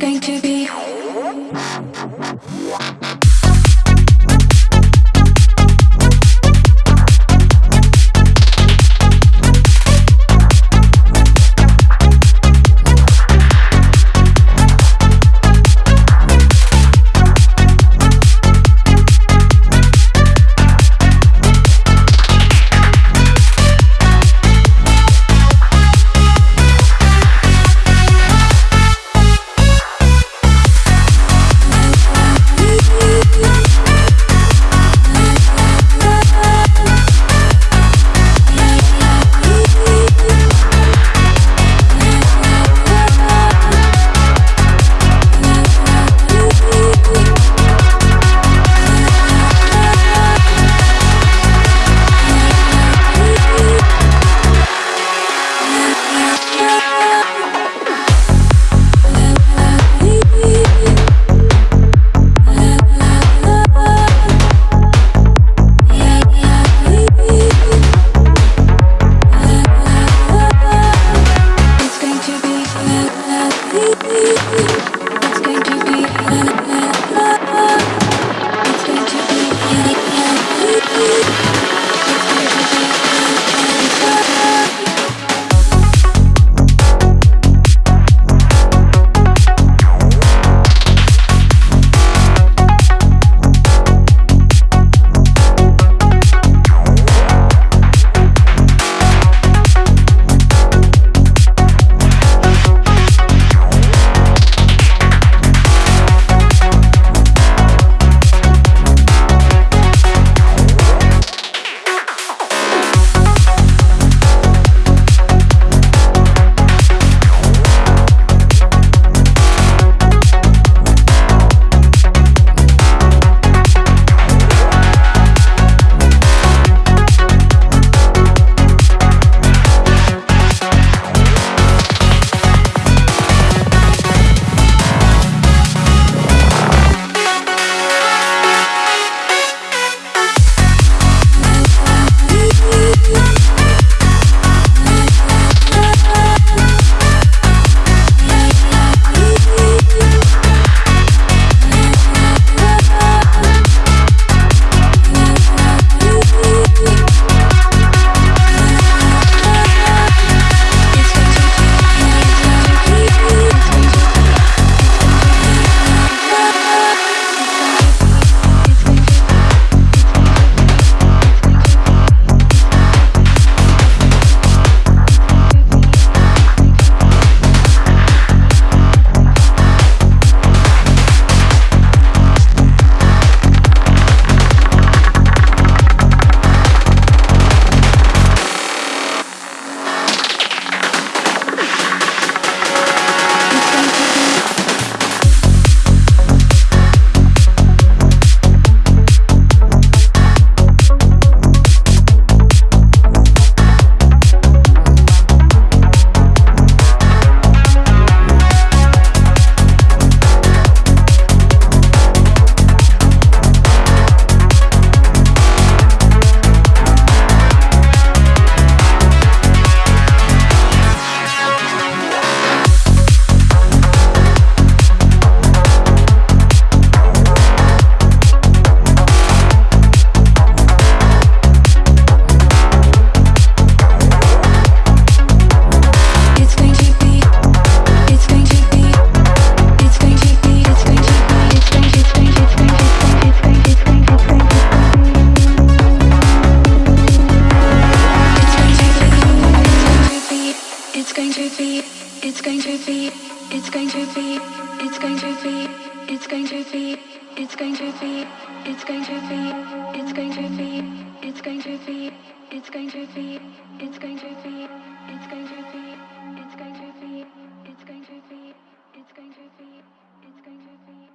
going to be it's going to be, it's going to be, it's going to be, it's going to be, it's going to be, it's going to be, it's going to be, it's going to be, it's going to be, it's going to be, it's going to be, it's going to be, it's going to be, it's going to be, it's going to be.